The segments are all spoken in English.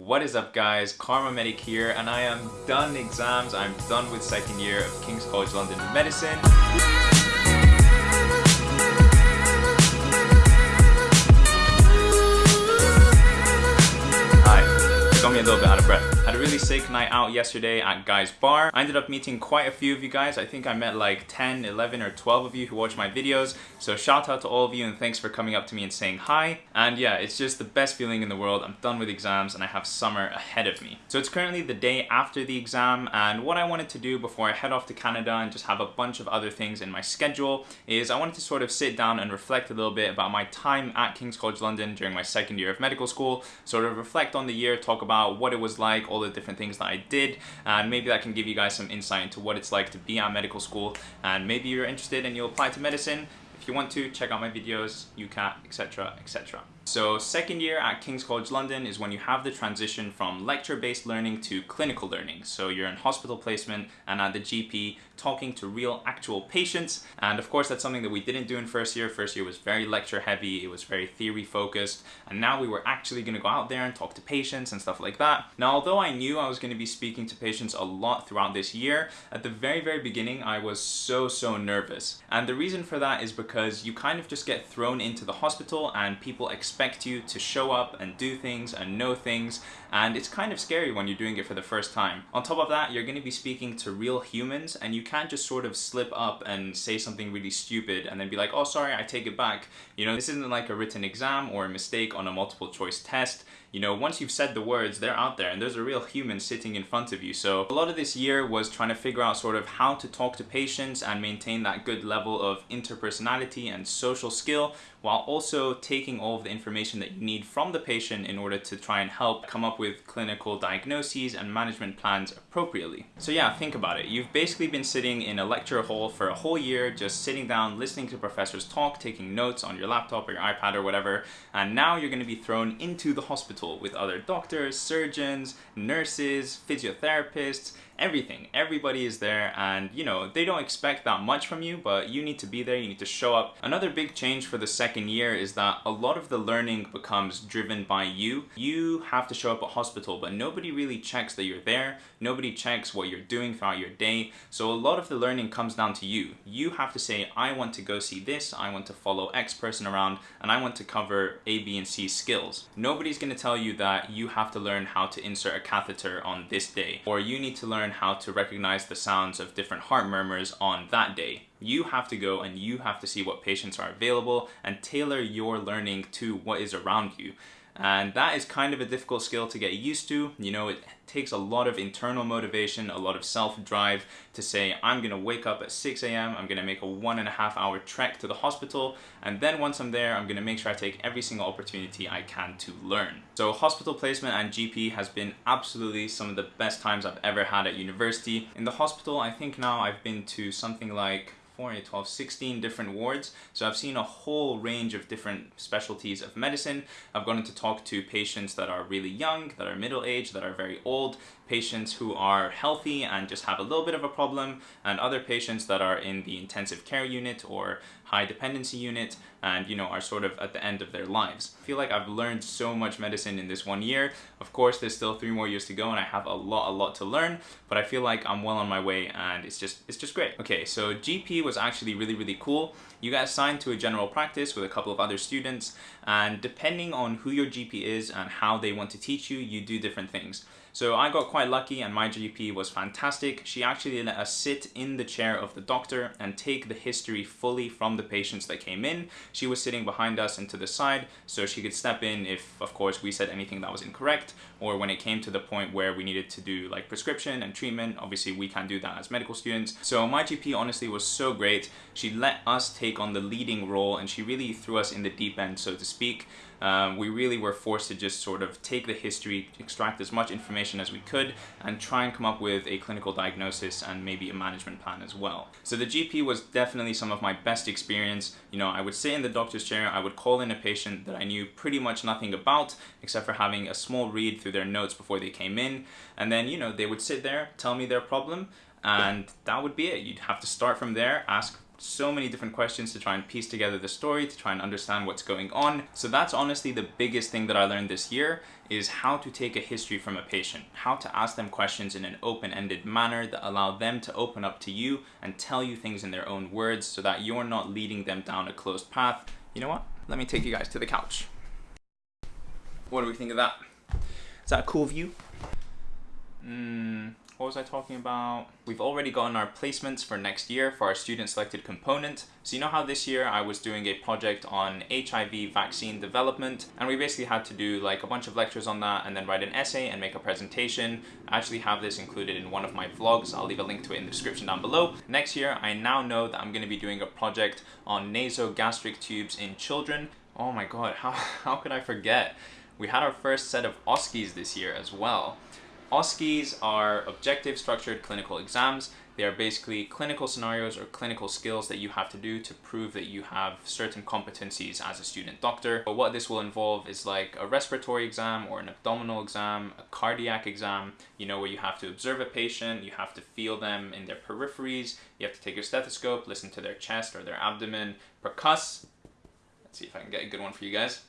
What is up guys, Karma Medic here and I am done exams, I'm done with second year of King's College London Medicine. Hi, got me a little bit out of breath really sick night out yesterday at Guy's Bar. I ended up meeting quite a few of you guys. I think I met like 10, 11 or 12 of you who watch my videos. So shout out to all of you and thanks for coming up to me and saying hi. And yeah, it's just the best feeling in the world. I'm done with exams and I have summer ahead of me. So it's currently the day after the exam and what I wanted to do before I head off to Canada and just have a bunch of other things in my schedule is I wanted to sort of sit down and reflect a little bit about my time at King's College London during my second year of medical school, sort of reflect on the year, talk about what it was like, all the different things that I did and maybe that can give you guys some insight into what it's like to be at medical school and maybe you're interested and you'll apply to medicine. If you want to, check out my videos, UCAT, etc, etc. So second year at King's College London is when you have the transition from lecture-based learning to clinical learning. So you're in hospital placement and at the GP talking to real actual patients. And of course, that's something that we didn't do in first year. First year was very lecture heavy. It was very theory focused. And now we were actually gonna go out there and talk to patients and stuff like that. Now, although I knew I was gonna be speaking to patients a lot throughout this year, at the very, very beginning, I was so, so nervous. And the reason for that is because you kind of just get thrown into the hospital and people expect you to show up and do things and know things. And it's kind of scary when you're doing it for the first time. On top of that, you're gonna be speaking to real humans and you can't just sort of slip up and say something really stupid and then be like, oh, sorry, I take it back. You know, this isn't like a written exam or a mistake on a multiple choice test you know, once you've said the words, they're out there and there's a real human sitting in front of you. So a lot of this year was trying to figure out sort of how to talk to patients and maintain that good level of interpersonality and social skill while also taking all of the information that you need from the patient in order to try and help come up with clinical diagnoses and management plans appropriately. So yeah, think about it. You've basically been sitting in a lecture hall for a whole year, just sitting down, listening to professors talk, taking notes on your laptop or your iPad or whatever, and now you're going to be thrown into the hospital with other doctors, surgeons, nurses, physiotherapists, everything. Everybody is there and you know, they don't expect that much from you, but you need to be there, you need to show up. Another big change for the second year is that a lot of the learning becomes driven by you. You have to show up at hospital, but nobody really checks that you're there. Nobody checks what you're doing throughout your day. So a lot of the learning comes down to you. You have to say, I want to go see this, I want to follow X person around, and I want to cover A, B, and C skills. Nobody's gonna tell you that you have to learn how to insert a catheter on this day, or you need to learn learn how to recognize the sounds of different heart murmurs on that day. You have to go and you have to see what patients are available and tailor your learning to what is around you. And that is kind of a difficult skill to get used to. You know, it takes a lot of internal motivation, a lot of self-drive to say, I'm gonna wake up at 6 a.m., I'm gonna make a one and a half hour trek to the hospital, and then once I'm there, I'm gonna make sure I take every single opportunity I can to learn. So hospital placement and GP has been absolutely some of the best times I've ever had at university. In the hospital, I think now I've been to something like 4, 8, 12, 16 different wards. So I've seen a whole range of different specialties of medicine. I've gone to talk to patients that are really young, that are middle-aged, that are very old, patients who are healthy and just have a little bit of a problem, and other patients that are in the intensive care unit or high dependency unit and you know are sort of at the end of their lives. I feel like I've learned so much medicine in this one year. Of course there's still three more years to go and I have a lot a lot to learn but I feel like I'm well on my way and it's just it's just great. Okay so GP was actually really really cool. You get assigned to a general practice with a couple of other students and depending on who your GP is and how they want to teach you you do different things. So I got quite lucky and my GP was fantastic. She actually let us sit in the chair of the doctor and take the history fully from the patients that came in. She was sitting behind us and to the side so she could step in if of course we said anything that was incorrect or when it came to the point where we needed to do like prescription and treatment. Obviously we can't do that as medical students. So my GP honestly was so great. She let us take on the leading role and she really threw us in the deep end so to speak um, we really were forced to just sort of take the history, extract as much information as we could, and try and come up with a clinical diagnosis and maybe a management plan as well. So the GP was definitely some of my best experience. You know, I would sit in the doctor's chair, I would call in a patient that I knew pretty much nothing about, except for having a small read through their notes before they came in. And then, you know, they would sit there, tell me their problem, and that would be it. You'd have to start from there, ask so many different questions to try and piece together the story, to try and understand what's going on. So that's honestly the biggest thing that I learned this year is how to take a history from a patient, how to ask them questions in an open-ended manner that allow them to open up to you and tell you things in their own words so that you're not leading them down a closed path. You know what? Let me take you guys to the couch. What do we think of that? Is that a cool view? Mm, what was I talking about? We've already gotten our placements for next year for our student selected component. So you know how this year I was doing a project on HIV vaccine development and we basically had to do like a bunch of lectures on that and then write an essay and make a presentation. I actually have this included in one of my vlogs. I'll leave a link to it in the description down below. Next year, I now know that I'm going to be doing a project on nasogastric tubes in children. Oh my god, how, how could I forget? We had our first set of OSCEs this year as well. OSCEs are objective structured clinical exams. They are basically clinical scenarios or clinical skills that you have to do to prove that you have certain competencies as a student doctor. But what this will involve is like a respiratory exam or an abdominal exam, a cardiac exam, you know, where you have to observe a patient, you have to feel them in their peripheries, you have to take your stethoscope, listen to their chest or their abdomen, percuss. Let's see if I can get a good one for you guys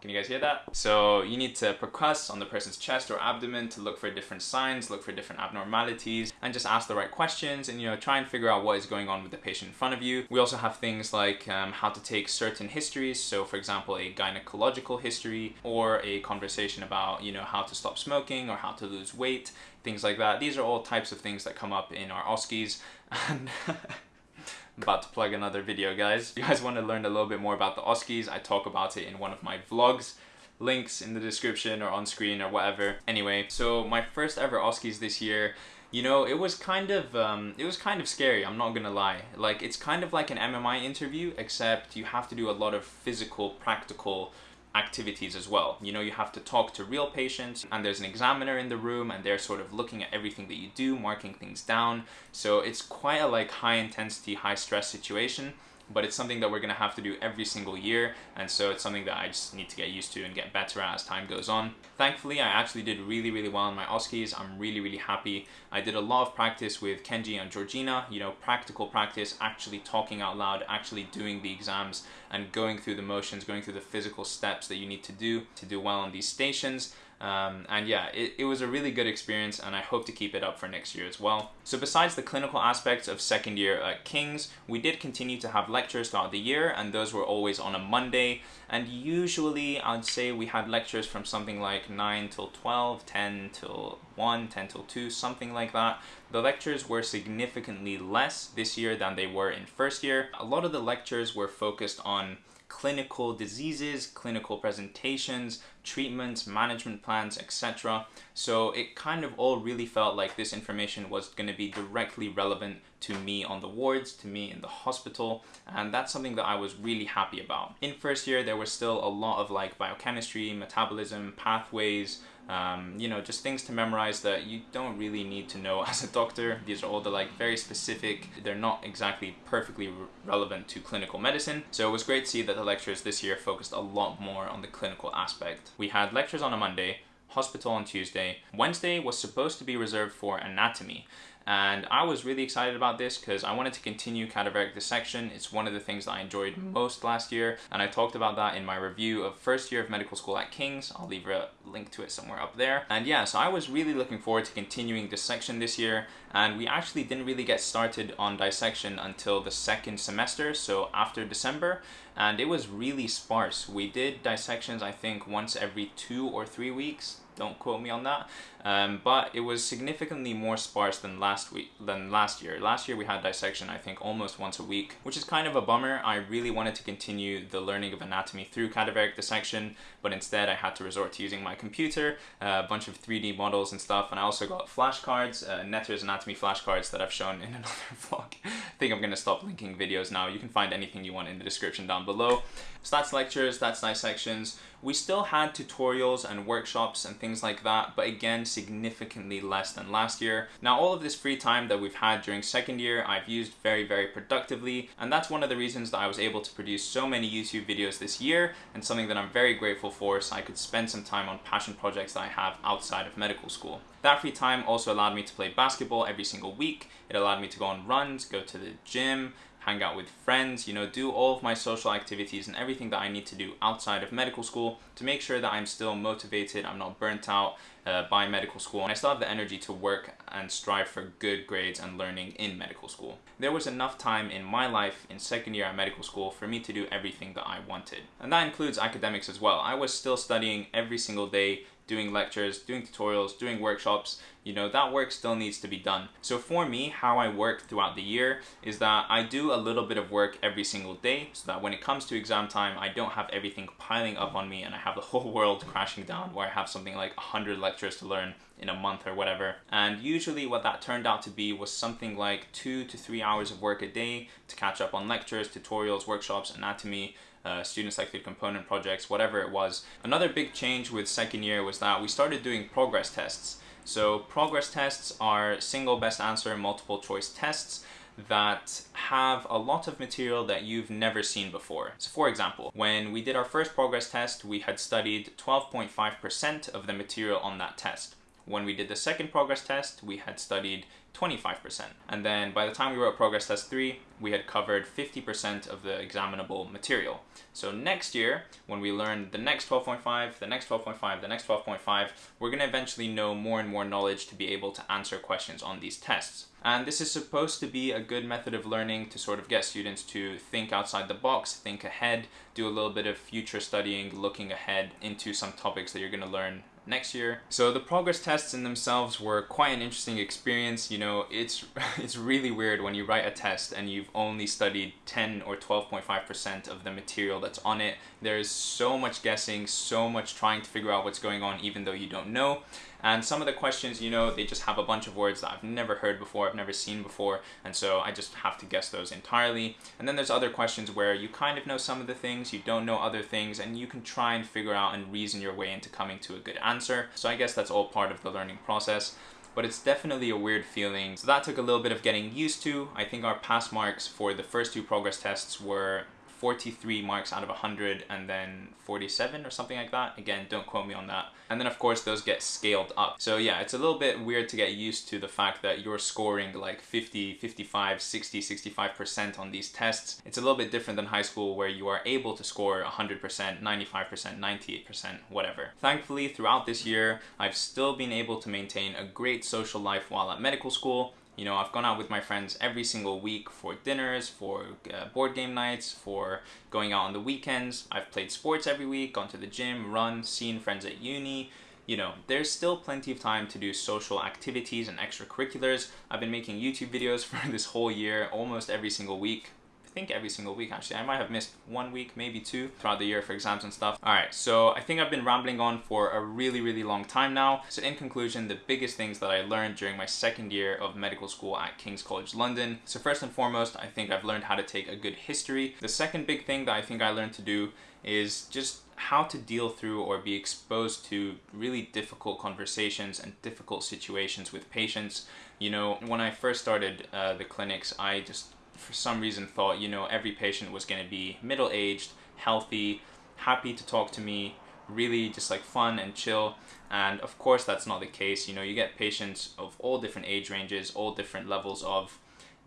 can you guys hear that? So you need to percuss on the person's chest or abdomen to look for different signs, look for different abnormalities, and just ask the right questions and, you know, try and figure out what is going on with the patient in front of you. We also have things like um, how to take certain histories. So for example, a gynecological history or a conversation about, you know, how to stop smoking or how to lose weight, things like that. These are all types of things that come up in our OSCEs. And about to plug another video guys. If you guys want to learn a little bit more about the OSCEs, I talk about it in one of my vlogs. Links in the description or on screen or whatever. Anyway, so my first ever OSCEs this year, you know, it was kind of, um, it was kind of scary, I'm not gonna lie. Like, it's kind of like an MMI interview, except you have to do a lot of physical, practical activities as well. You know, you have to talk to real patients and there's an examiner in the room and they're sort of looking at everything that you do, marking things down. So it's quite a like high intensity, high stress situation but it's something that we're going to have to do every single year and so it's something that I just need to get used to and get better at as time goes on. Thankfully I actually did really really well in my OSCEs, I'm really really happy. I did a lot of practice with Kenji and Georgina, you know practical practice, actually talking out loud, actually doing the exams and going through the motions, going through the physical steps that you need to do to do well on these stations. Um, and yeah, it, it was a really good experience and I hope to keep it up for next year as well. So besides the clinical aspects of second year at King's, we did continue to have lectures throughout the year and those were always on a Monday. And usually I'd say we had lectures from something like 9 till 12, 10 till 1, 10 till 2, something like that. The lectures were significantly less this year than they were in first year. A lot of the lectures were focused on clinical diseases, clinical presentations, treatments, management plans, etc. So it kind of all really felt like this information was going to be directly relevant to me on the wards, to me in the hospital, and that's something that I was really happy about. In first year, there was still a lot of like biochemistry, metabolism, pathways, um, you know, just things to memorize that you don't really need to know as a doctor. These are all the like very specific, they're not exactly perfectly re relevant to clinical medicine. So it was great to see that the lectures this year focused a lot more on the clinical aspect. We had lectures on a Monday, hospital on Tuesday. Wednesday was supposed to be reserved for anatomy and I was really excited about this because I wanted to continue cadaveric dissection. It's one of the things that I enjoyed mm-hmm. most last year and I talked about that in my review of first year of medical school at King's. I'll leave a link to it somewhere up there. And yeah, so I was really looking forward to continuing dissection this year and we actually didn't really get started on dissection until the second semester, so after December, and it was really sparse. We did dissections I think once every two or three weeks, don't quote me on that. Um, but it was significantly more sparse than last week than last year. Last year we had dissection I think almost once a week, which is kind of a bummer. I really wanted to continue the learning of anatomy through cadaveric dissection, but instead I had to resort to using my computer, uh, a bunch of 3D models and stuff, and I also got flashcards, uh, Netter's anatomy flashcards that I've shown in another vlog. I think I'm gonna stop linking videos now. You can find anything you want in the description down below. So that's lectures, that's dissections. We still had tutorials and workshops and things things like that, but again, significantly less than last year. Now, all of this free time that we've had during second year, I've used very, very productively, and that's one of the reasons that I was able to produce so many YouTube videos this year, and something that I'm very grateful for, so I could spend some time on passion projects that I have outside of medical school. That free time also allowed me to play basketball every single week. It allowed me to go on runs, go to the gym, hang out with friends, you know, do all of my social activities and everything that I need to do outside of medical school to make sure that I'm still motivated, I'm not burnt out uh, by medical school, and I still have the energy to work and strive for good grades and learning in medical school. There was enough time in my life in second year at medical school for me to do everything that I wanted. And that includes academics as well. I was still studying every single day, doing lectures, doing tutorials, doing workshops, you know, that work still needs to be done. So for me, how I work throughout the year is that I do a little bit of work every single day so that when it comes to exam time, I don't have everything piling up on me and I have the whole world crashing down where I have something like 100 lectures to learn in a month or whatever. And usually what that turned out to be was something like two to three hours of work a day to catch up on lectures, tutorials, workshops, anatomy, uh, student selected component projects, whatever it was. Another big change with second year was that we started doing progress tests. So progress tests are single best answer multiple choice tests that have a lot of material that you've never seen before. So for example, when we did our first progress test, we had studied 12.5% of the material on that test. When we did the second progress test, we had studied 25%. And then by the time we wrote progress test 3, we had covered 50% of the examinable material. So next year, when we learn the next 12.5, the next 12.5, the next 12.5, we're going to eventually know more and more knowledge to be able to answer questions on these tests. And this is supposed to be a good method of learning to sort of get students to think outside the box, think ahead, do a little bit of future studying, looking ahead into some topics that you're going to learn next year. So the progress tests in themselves were quite an interesting experience. You know, it's it's really weird when you write a test and you've only studied 10 or 12.5% of the material that's on it. There's so much guessing, so much trying to figure out what's going on even though you don't know. And some of the questions, you know, they just have a bunch of words that I've never heard before, I've never seen before, and so I just have to guess those entirely. And then there's other questions where you kind of know some of the things, you don't know other things, and you can try and figure out and reason your way into coming to a good answer. So I guess that's all part of the learning process but it's definitely a weird feeling. So that took a little bit of getting used to. I think our pass marks for the first two progress tests were 43 marks out of 100 and then 47 or something like that. Again, don't quote me on that. And then of course those get scaled up. So yeah, it's a little bit weird to get used to the fact that you're scoring like 50, 55, 60, 65% on these tests. It's a little bit different than high school where you are able to score 100%, 95%, 98%, whatever. Thankfully, throughout this year, I've still been able to maintain a great social life while at medical school. You know, I've gone out with my friends every single week for dinners, for uh, board game nights, for going out on the weekends. I've played sports every week, gone to the gym, run, seen friends at uni. You know, there's still plenty of time to do social activities and extracurriculars. I've been making YouTube videos for this whole year, almost every single week. Think every single week actually. I might have missed one week, maybe two throughout the year for exams and stuff. All right, so I think I've been rambling on for a really, really long time now. So in conclusion, the biggest things that I learned during my second year of medical school at King's College London. So first and foremost, I think I've learned how to take a good history. The second big thing that I think I learned to do is just how to deal through or be exposed to really difficult conversations and difficult situations with patients. You know, when I first started uh, the clinics, I just for some reason thought, you know, every patient was going to be middle aged, healthy, happy to talk to me, really just like fun and chill. And of course, that's not the case. You know, you get patients of all different age ranges, all different levels of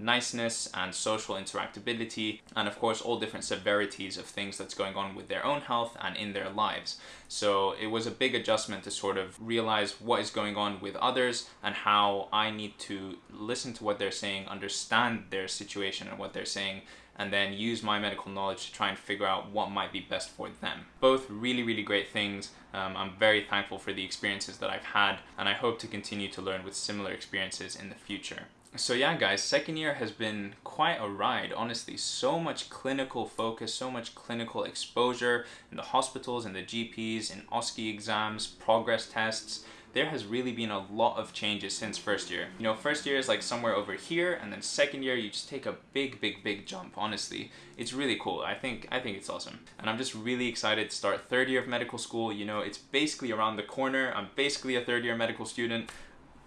niceness and social interactability, and of course, all different severities of things that's going on with their own health and in their lives. So it was a big adjustment to sort of realize what is going on with others and how I need to listen to what they're saying, understand their situation and what they're saying, and then use my medical knowledge to try and figure out what might be best for them. Both really, really great things. Um, I'm very thankful for the experiences that I've had, and I hope to continue to learn with similar experiences in the future. So yeah guys, second year has been quite a ride, honestly. So much clinical focus, so much clinical exposure in the hospitals and the GPs, in OSCE exams, progress tests, there has really been a lot of changes since first year. You know, first year is like somewhere over here, and then second year you just take a big, big, big jump, honestly. It's really cool. I think, I think it's awesome. And I'm just really excited to start third year of medical school. You know, it's basically around the corner. I'm basically a third year medical student.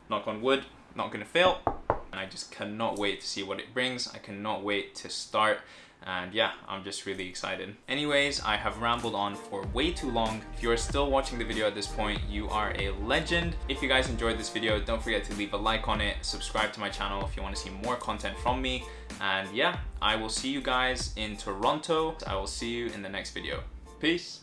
Knock on wood, not gonna fail. And I just cannot wait to see what it brings. I cannot wait to start and yeah, I'm just really excited. Anyways, I have rambled on for way too long. If you are still watching the video at this point, you are a legend. If you guys enjoyed this video, don't forget to leave a like on it, subscribe to my channel if you want to see more content from me. And yeah, I will see you guys in Toronto. I will see you in the next video. Peace.